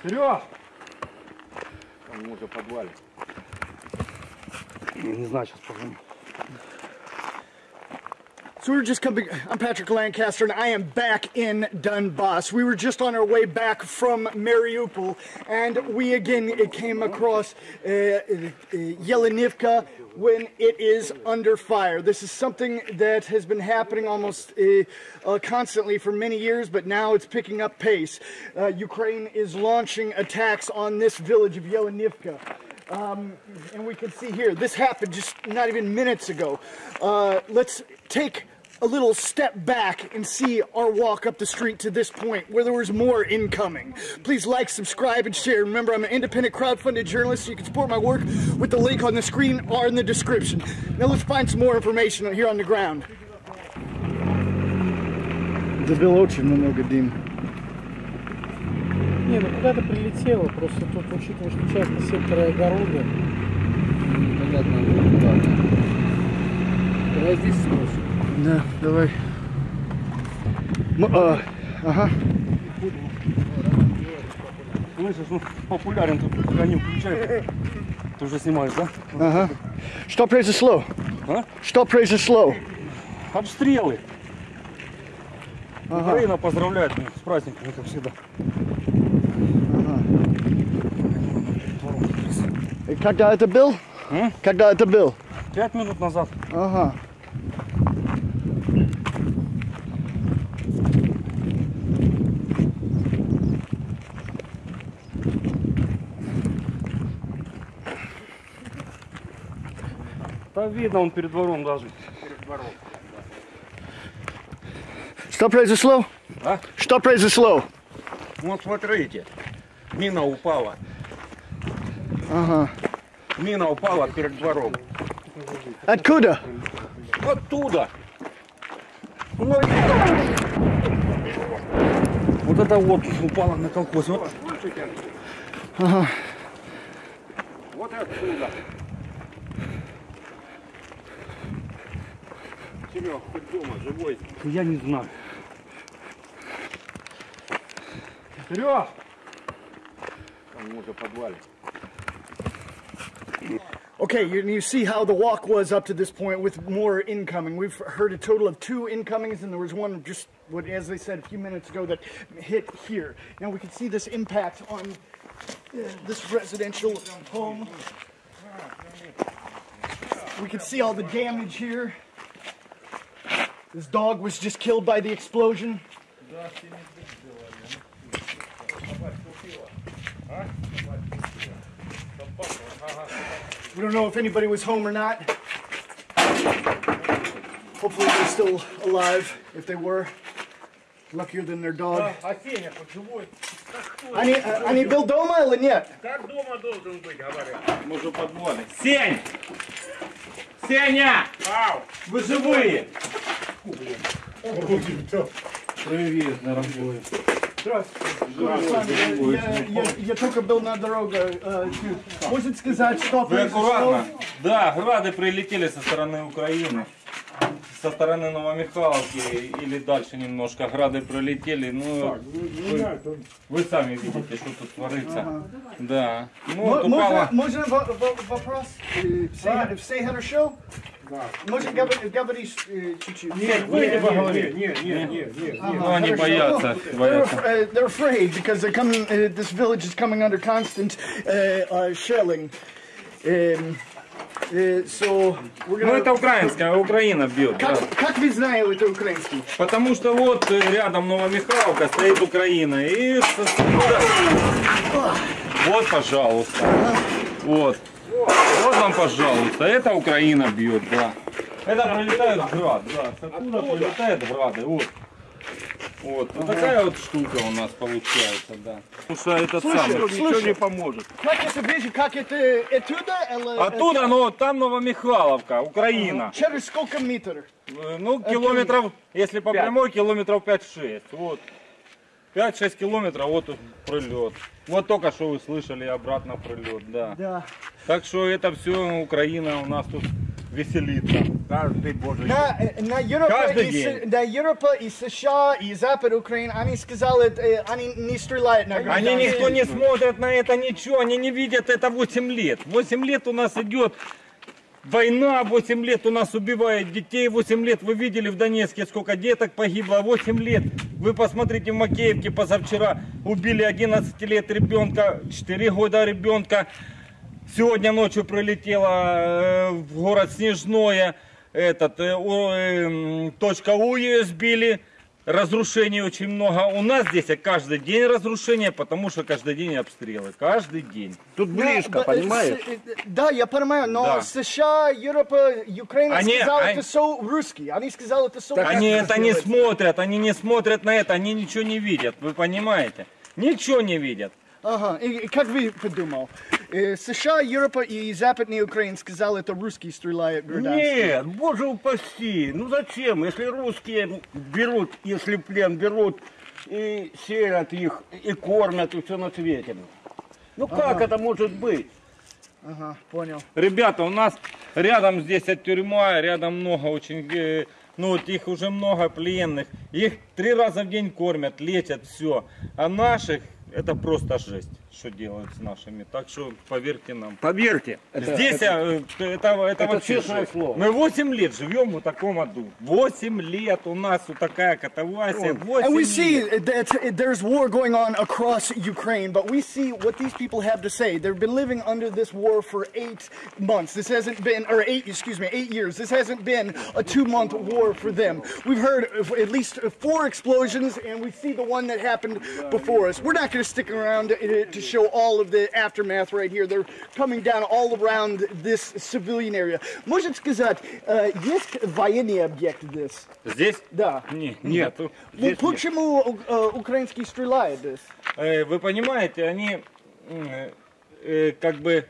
Вперед! Там может в подвале. Не знаю, сейчас позвоню. So we were just coming. I'm Patrick Lancaster, and I am back in Donbass. We were just on our way back from Mariupol, and we again came across uh, uh, Yelenivka when it is under fire. This is something that has been happening almost uh, uh, constantly for many years, but now it's picking up pace. Uh, Ukraine is launching attacks on this village of Yelenivka. Um, and we can see here, this happened just not even minutes ago. Uh, let's take a little step back and see our walk up the street to this point where there was more incoming. Please like, subscribe, and share. Remember, I'm an independent crowdfunded journalist, so you can support my work with the link on the screen or in the description. Now let's find some more information here on the ground. Забил очень много дым. Не, ну куда-то прилетело, просто тут, учитывая, что часто секторы огорода, Понятно. Ладно. Давай здесь спросим. Да, давай. М- а, ага. Слышишь, ну популярен тут, пока не включай. Ты уже снимаешь, да? Ага. Что произошло? А? Что произошло? Обстрелы. Украина поздравляет меня с праздниками, как всегда. И когда это был? М? Когда это был? Пять минут назад. Ага. Да видно, он перед двором даже. Что произошло? А? Что произошло? Вот смотрите. Мина упала. Ага. Мина упала перед двором. Откуда? Оттуда. Ну, Вот это вот упало на колхоз. Вот. Вот отсюда. Серег, ты дома живой? Я не знаю. Вперед! Там может в подвале. Okay, you, you see how the walk was up to this point with more incoming. We've heard a total of two incomings, and there was one just, what, as they said a few minutes ago, that hit here. Now we can see this impact on uh, this residential home. We can see all the damage here. This dog was just killed by the explosion. We don't know if anybody was home or not. Hopefully they're still alive. If they were, luckier than their dog. А Сеня хоть живой? Они, э, они был дома или нет? Как дома должен быть, говорят. Может в подвале. Сень! Сеня! Ау! Вы живые! Привет, дорогой. Здравствуйте. Я, я, я только был на дороге. э, чуть. Можете сказать, что Вы аккуратно. Да, грады прилетели со стороны Украины. Со стороны Новомихайловки или дальше немножко грады прилетели. Ну, вы, вы сами видите, что тут творится. Да. Ну, вот Мо- упало. Можно, можно во- во- вопрос? Э, Все, все хорошо? Можно говорить, говорить э, чуть-чуть? Нет, Выйди поговори. Нет, нет, нет, нет. Ну, они боятся, They're, uh, they're afraid because they're coming. Uh, this village is coming under constant uh, uh, shelling. Um, uh, so we're Ну, gonna. это украинская, Украина бьет. да. Как, как вы знаете это украинский? Потому что вот э, рядом Новомихайловка стоит Украина. И вот, пожалуйста. Вот. Вот вам, пожалуйста. Это Украина бьет, да. Это прилетает град, да. С оттуда прилетает грады. Вот. Вот. Вот такая вот штука у нас получается, да. Потому что этот самый. Ничего не поможет. Как это ближе? Как это оттуда? или- Оттуда, ну, там Новомихайловка, Украина. Через сколько метров? Э, Ну, километров, если по прямой, километров 5-6. Вот. 5-6 километров, вот тут прилет. Вот только что вы слышали, обратно прилет, да. Да. Так что это все Украина у нас тут веселиться. Каждый божий. На, э, на, Европа Каждый и, день. С- на Европа и США и Запад Украины, они сказали, э, они не стреляют на Они гражданских. никто не смотрят на это ничего, они не видят это 8 лет. 8 лет у нас идет война, 8 лет у нас убивают детей, 8 лет вы видели в Донецке, сколько деток погибло, 8 лет. Вы посмотрите в Макеевке позавчера убили 11 лет ребенка, 4 года ребенка. Сегодня ночью прилетело э, в город Снежное, этот, э, о, э, м, точка У сбили. Разрушений очень много. У нас здесь каждый день разрушения, потому что каждый день обстрелы. Каждый день. Тут Да, близко, да, понимаешь? э, Да, я понимаю, но Да. США, Европа, Украина Они- сказали они- это со русские. Они сказали это со Они это не смотрят, они не смотрят на это, они ничего не видят, вы понимаете? Ничего не видят. Ага, и, и как вы подумал? США, Европа и Западная Украина сказали, это русские стреляют гражданские. Нет, боже упаси. Ну зачем? Если русские берут, если плен берут и селят их, и кормят, и все на свете. Ну как это может быть? Ага, понял. Ребята, у нас рядом здесь от тюрьма, рядом много очень, э, ну вот их уже много пленных. Их три раза в день кормят, лечат, все. А наших, это просто жесть, что делают с нашими. Так что поверьте нам. Поверьте. Здесь э, это, это, это вообще честное жесть. слово. Мы 8 лет живем в таком аду. 8 лет у нас вот такая катавасия. 8 And we лет. see that there's war going on across Ukraine, but we see what these people have to say. They've been living under this war for eight months. This hasn't been, or eight, excuse me, eight years. This hasn't been a two month war for them. We've heard of at least four explosions, and we see the one that happened before us. We're not going to stick around to, to show all of the aftermath right here. They're coming down all around this civilian area. Может сказать, э, есть военный объект здесь? Здесь? Да. Не, нету. Ну, почему э, украинские стреляют здесь? Э, Вы понимаете, они э, как бы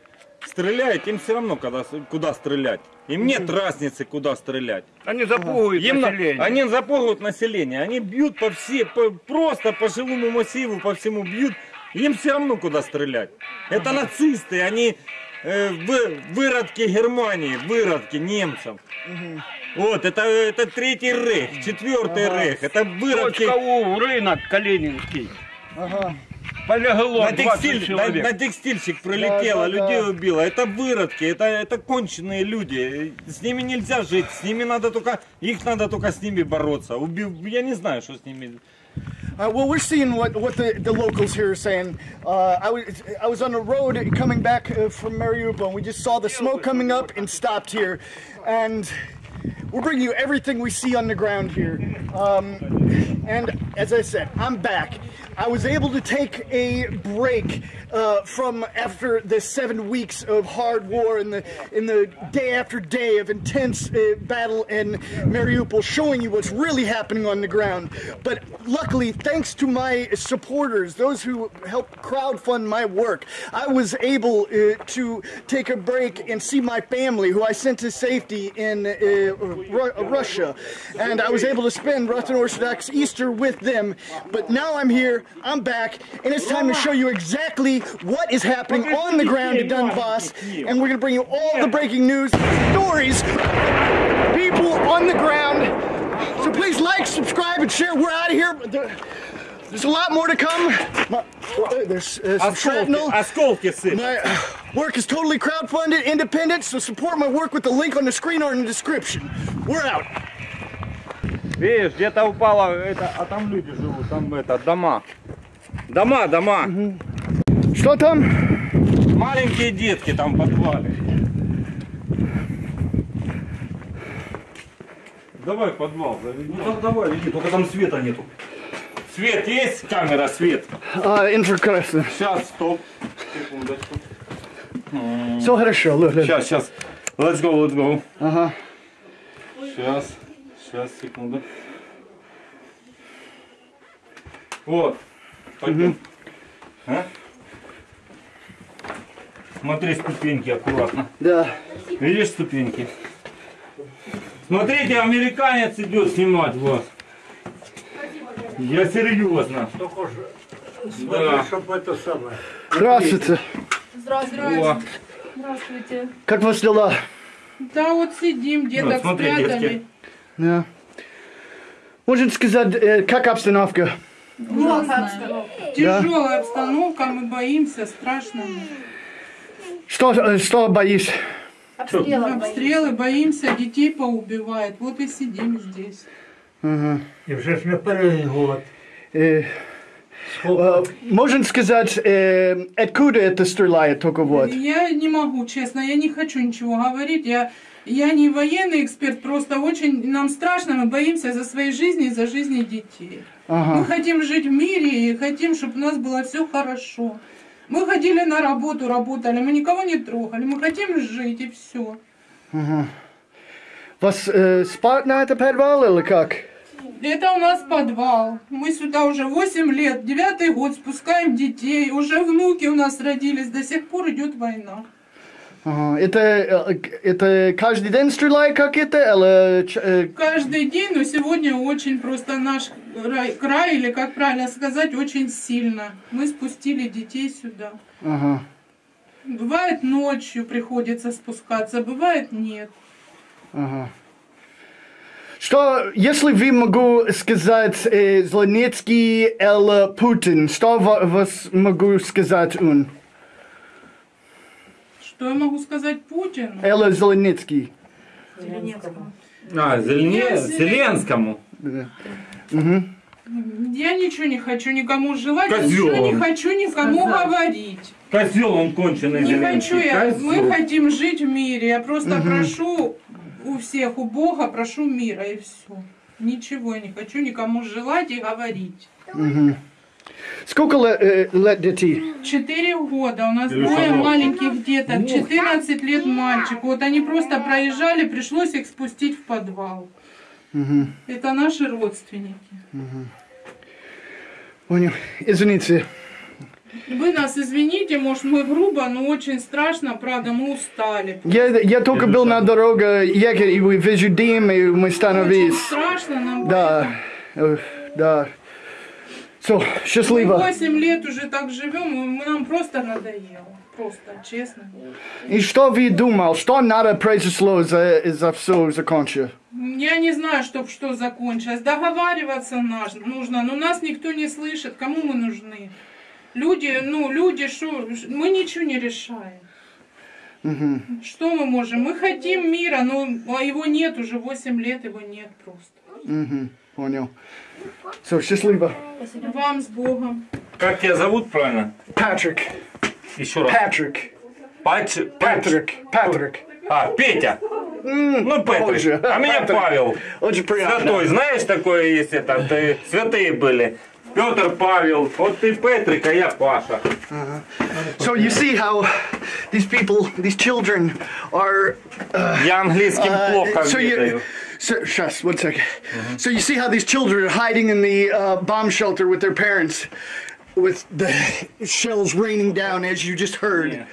стреляют, им все равно куда, куда стрелять. Им нет разницы, куда стрелять. Они запугивают Им на- население. они запугивают население, они бьют по все, по- просто по жилому массиву, по всему бьют. Им все равно куда стрелять. Это нацисты, они э, вы- выродки Германии, выродки немцев. Вот, это, это третий рейх, четвертый рейх, это выродки Точка У, рынок Калининский. Ага. Полегло На, 20 текстиль, на, на текстильщик пролетело, Да, да, людей да. убило. Это выродки, это, это конченые люди. С ними нельзя жить, с ними надо только, их надо только с ними бороться. Убив, я не знаю, что с ними. Uh, well, we're seeing what, what the, the locals here are saying. Uh, I, was, I was on the road coming back uh, from Mariupol, and we just saw the smoke coming up and stopped here. And we're bringing you everything we see on the ground here. Um, and as I said, I'm back. I was able to take a break uh, from after the seven weeks of hard war and the in the day after day of intense uh, battle in Mariupol, showing you what's really happening on the ground. But luckily, thanks to my supporters, those who helped crowdfund my work, I was able uh, to take a break and see my family, who I sent to safety in uh, Uh, uh, Russia, and I was able to spend Russian Orthodox Easter with them. But now I'm here, I'm back, and it's time to show you exactly what is happening on the ground in Donbass, and we're gonna bring you all the breaking news, stories, people on the ground. So please like, subscribe, and share. We're out of here. There- There's a lot more to come. My- There's uh, some shrapnel. осколки сыпят. My uh, work is totally crowdfunded, independent, so support my work with the link on the screen or in the description. We're out. Видишь, где-то упало, это, а там люди живут, там это, дома. Дома, дома. Что там? Маленькие детки там в подвале. Давай в подвал заведи. Ну так давай, иди, только там света нету. Свет есть? Камера, свет. А, инфракрасно. Сейчас, стоп. Секундочку. Все хорошо, look, look. Сейчас, сейчас. Let's go, let's go. Ага. Сейчас, сейчас, секунду. Вот. Пойдем. А? Смотри, ступеньки аккуратно. Да. Видишь ступеньки? Смотрите, американец идет снимать вас. Я серьезно. Да. чтобы это самое. Здравствуйте. Здравствуйте. О, Здравствуйте. Как вас дела? Да, вот сидим, деток Вот, смотри, спрятали. детки. Да. Можно сказать, э, как обстановка? Ужасная. Тяжелая обстановка, мы боимся, страшно. Что, э, что боишься? Обстрелы, боимся, детей поубивают. Вот и сидим здесь. І вже ж не перший год. Э, э, можно сказать, э, откуда это стреляет только вот? Я не могу, честно, я не хочу ничего говорить. Я, я не военный эксперт, просто очень нам страшно, мы боимся за свои жизни и за жизни детей. Мы Ага. хотим жить в мире и хотим, чтобы у нас было все хорошо. Мы ходили на работу, работали, мы никого не трогали, мы хотим жить и все. Вас э, спать на это подвал или как? Это у нас подвал. Мы сюда уже 8 лет, девятый год спускаем детей. Уже внуки у нас родились, до сих пор идет война. Ага. Это, э, это каждый день стреляет как это? Или, э, Каждый день, но сегодня очень просто наш рай- край, или как правильно сказать, очень сильно. Мы спустили детей сюда. ага. Бывает ночью приходится спускаться, бывает нет. Ага. Что, если вы могу сказать э, Зеленецкий или Путин, что ва- вас могу сказать он? Что я могу сказать Путину? Или Зеленецкий? А, Зелене... Зеленскому. Я ничего не хочу никому желать, Козёл ничего не хочу никому говорить. Козел он конченый Не Зеленский. хочу я. Козёл. Мы хотим жить в мире. Я просто прошу у всех, у Бога, прошу мира и все. Ничего я не хочу никому желать и говорить. Сколько э, лет детей? Четыре года. У нас двое маленьких деток. 14 лет мальчик. Вот они просто проезжали, пришлось их спустить в подвал. Это наши родственники. Понял. Извините. Вы нас извините, может мы грубо, но очень страшно, правда, мы устали. Я, я только был на дороге ехать, и вы вижу дым, и мы Очень становились. страшно нам. Да, да. Все, Мы счастливо. 8 лет уже так живем, и мы- нам просто надоело. Просто, честно. И что вы думал, что надо произошло за, за все закончить? Я не знаю, чтоб что закончилось. Договариваться нужно, но нас никто не слышит. Кому мы нужны? Люди, ну, люди, что, мы ничего не решаем. Что мы можем? Мы хотим мира, но а его нет уже 8 лет, его нет просто. Мгм, понял. Все, счастливо. Вам с Богом. Как тебя зовут правильно? Патрик, Еще раз. Патрик, Пач... Патрик, Патрик. А, Петя. Ну, похоже. Петрик. А меня Патрик. Павел. Очень приятно. Святой, знаешь, такое есть это, ты, святые были. Петр, Павел, вот ты Петрик, а я Паша. So you see how these people, these children are Я английским плохо so you, ведаю. so, shush, one second. So you see how these children are hiding in the uh, bomb shelter with their parents, with the shells raining down, as you just heard.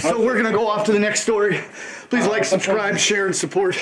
So we're gonna go off to the next story. Please like, subscribe, share, and support.